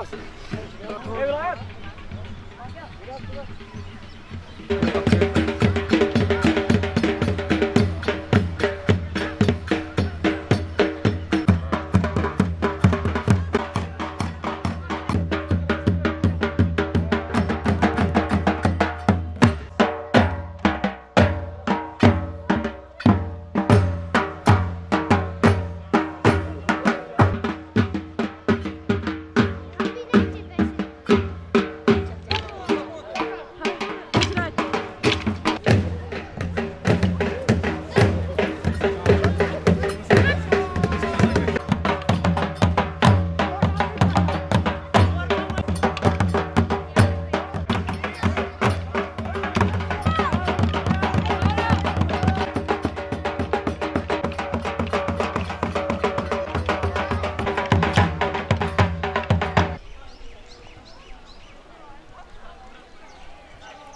Evlat! Evlat!